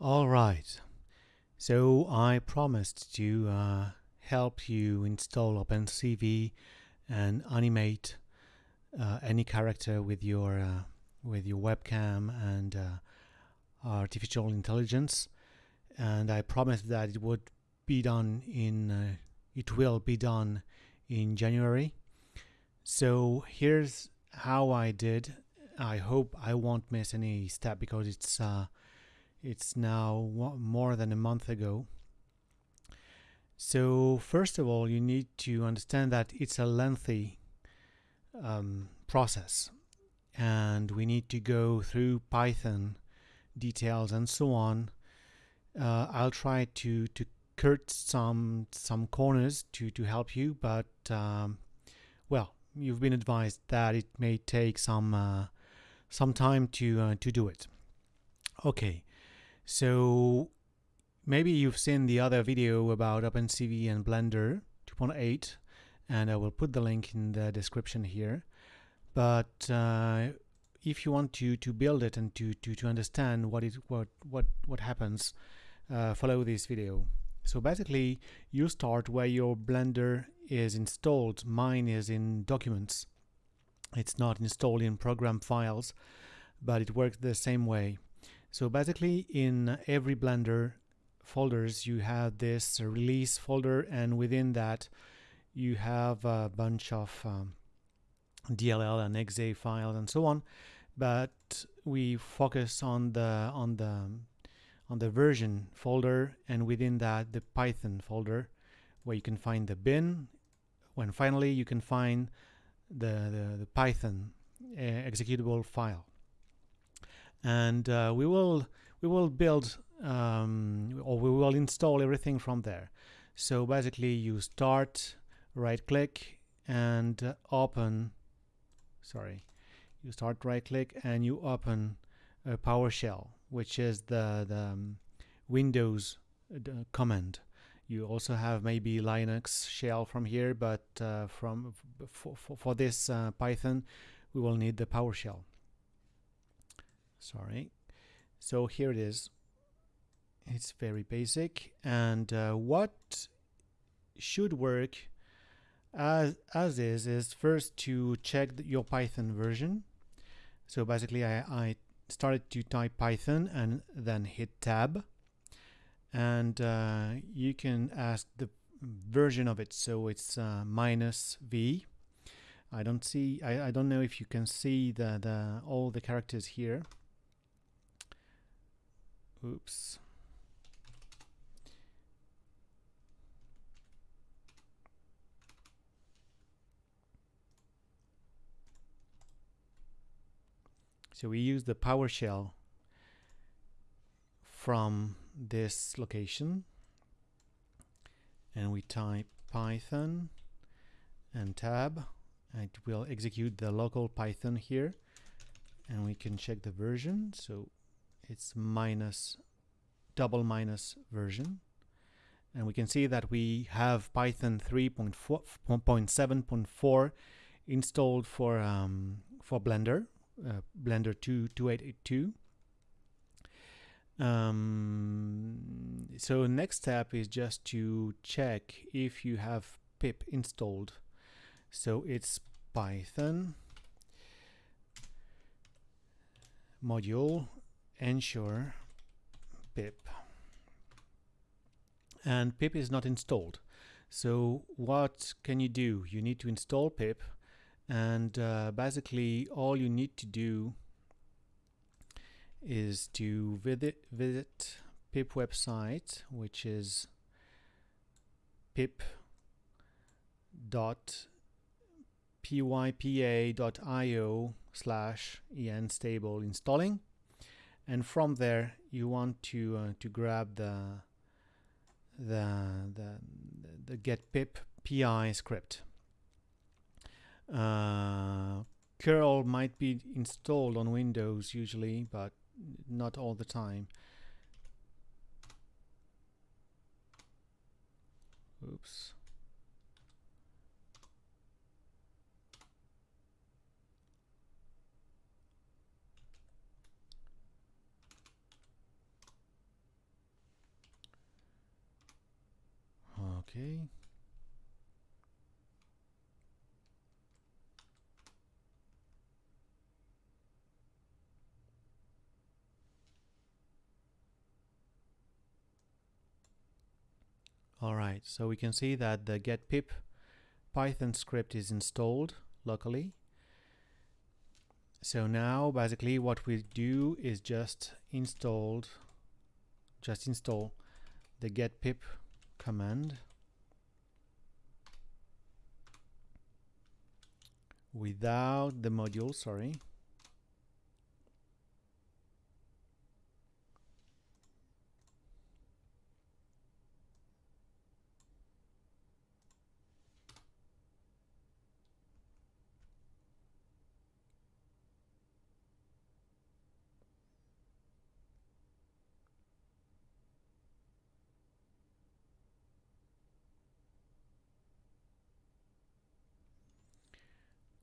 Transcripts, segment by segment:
All right. So I promised to uh, help you install OpenCV and animate uh, any character with your uh, with your webcam and uh, artificial intelligence. And I promised that it would be done in uh, it will be done in January. So here's how I did. I hope I won't miss any step because it's uh, it's now more than a month ago. So first of all, you need to understand that it's a lengthy um, process and we need to go through Python details and so on. Uh, I'll try to, to cut some some corners to, to help you, but um, well, you've been advised that it may take some uh, some time to uh, to do it. Okay, so maybe you've seen the other video about OpenCV and Blender 2.8 and I will put the link in the description here. But uh, if you want to to build it and to to, to understand what what what what happens, uh, follow this video. So basically, you start where your Blender is installed. Mine is in Documents. It's not installed in program files, but it works the same way. So basically in every Blender folders you have this release folder and within that you have a bunch of um, DLL and exe files and so on. But we focus on the on the on the version folder and within that the Python folder where you can find the bin when finally you can find the, the, the Python uh, executable file and uh, we will we will build um, or we will install everything from there. So basically you start right click and uh, open sorry you start right click and you open a PowerShell which is the, the um, Windows uh, command. You also have maybe Linux shell from here but uh, from for, for, this uh, Python we will need the PowerShell sorry. So here it is. It's very basic. And uh, what should work as as is is first to check your python version. So basically I, I started to type python and then hit tab. And uh, you can ask the version of it. So it's uh, minus v. I don't see I, I don't know if you can see the, the all the characters here Oops. So we use the PowerShell from this location. And we type Python and tab. It will execute the local Python here. And we can check the version. So it's minus double minus version. And we can see that we have Python 3.7.4 installed for um, for Blender uh, Blender 2 2882 um, so next step is just to check if you have pip installed. So it's Python module ensure pip. And pip is not installed. So what can you do? You need to install pip and uh, basically all you need to do is to visit visit pip website which is pip dot pypa.io slash en stable installing and from there you want to uh, to grab the the the, the get pip pi script. Uh, curl might be installed on windows usually but not all the time. Oops okay Alright, so we can see that the get pip Python script is installed locally. So now basically what we do is just installed just install the get pip command without the module, sorry.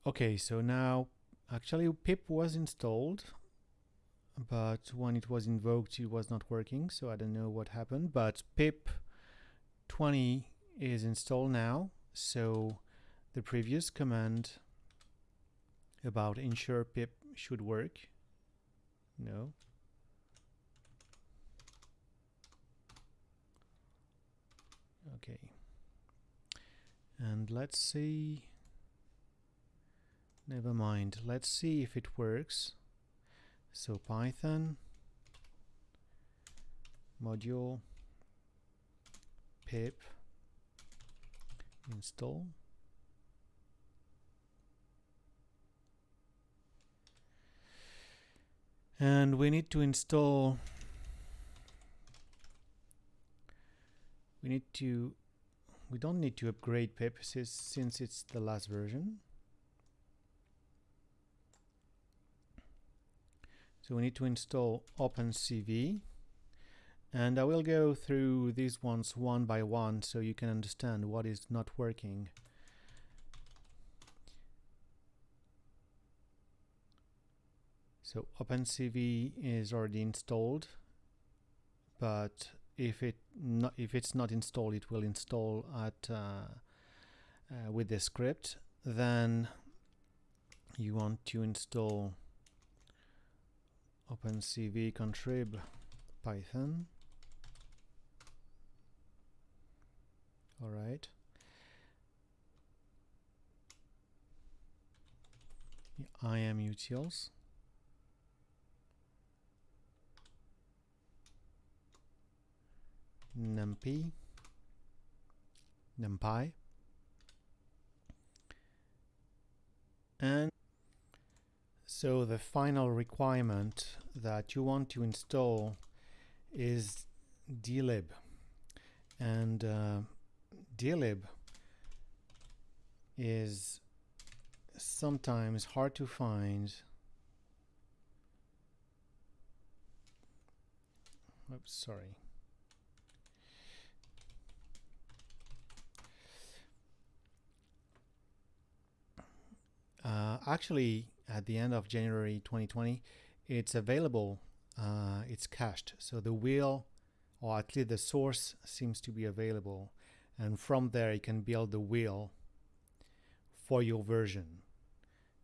Okay, so now actually pip was installed, but when it was invoked it was not working, so I don't know what happened, but pip 20 is installed now, so the previous command about ensure pip should work. No. Okay. And let's see never mind. Let's see if it works. So python module pip install. And we need to install we need to we don't need to upgrade pip since it's the last version So we need to install OpenCV and I will go through these ones one by one so you can understand what is not working. So OpenCV is already installed, but if it not, if it's not installed, it will install at uh, uh, with the script. Then you want to install OpenCV contrib Python. All right. imutils. numpy numpy and so the final requirement that you want to install is dlib. And uh, dlib is sometimes hard to find. Oops, sorry. Uh, actually, at the end of January 2020, it's available, uh, it's cached. So the wheel, or at least the source, seems to be available. And from there, you can build the wheel for your version.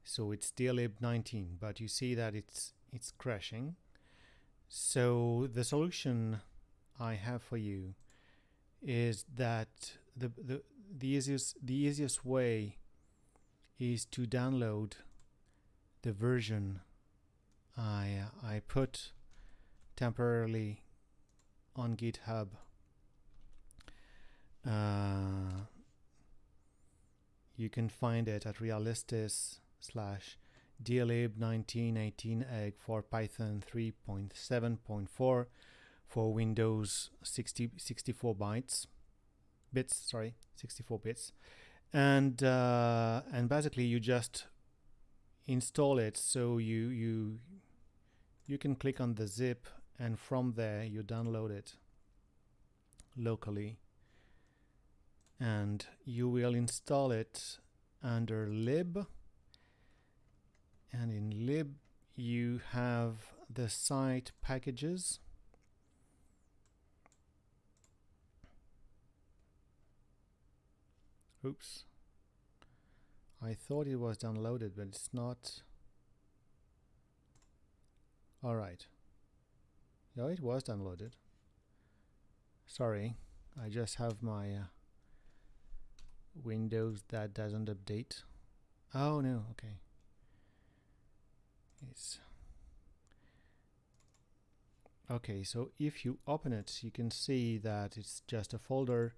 So it's dlib 19, but you see that it's it's crashing. So the solution I have for you is that the the the easiest the easiest way is to download the version I, I put temporarily on GitHub. Uh, you can find it at realistis slash dlib 1918 egg for Python 3.7.4 for Windows 60, 64 bytes bits sorry 64 bits and uh, and basically you just install it so you you you can click on the zip and from there you download it locally. And you will install it under lib. And in lib you have the site packages. Oops. I thought it was downloaded, but it's not. Alright. Yeah, it was downloaded. Sorry, I just have my uh, Windows that doesn't update. Oh no, okay. It's okay, so if you open it, you can see that it's just a folder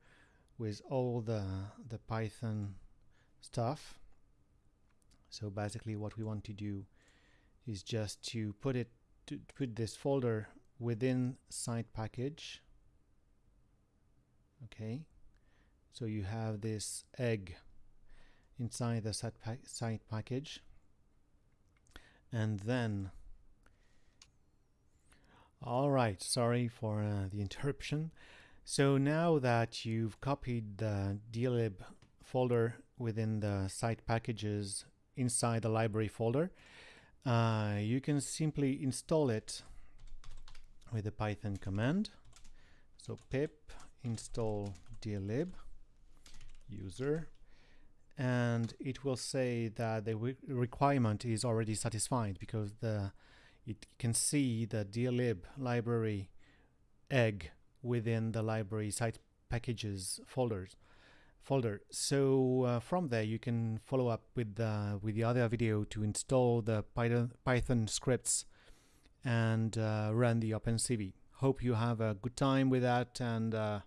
with all the the Python stuff. So basically what we want to do is just to put it to put this folder within site package. Okay. So you have this egg inside the site, pa site package. And then all right sorry for uh, the interruption. So now that you've copied the dlib folder within the site packages inside the library folder. Uh, you can simply install it with the python command. So pip install dlib user and it will say that the re requirement is already satisfied because the it can see the dlib library egg within the library site packages folders folder. So uh, from there, you can follow up with the with the other video to install the Python Python scripts and uh, run the OpenCV. Hope you have a good time with that, and uh,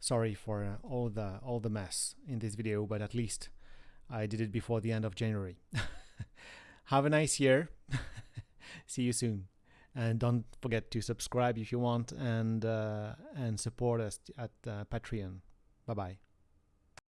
sorry for uh, all the all the mess in this video, but at least I did it before the end of January. have a nice year. See you soon. And don't forget to subscribe if you want and uh, and support us at uh, Patreon. Bye bye.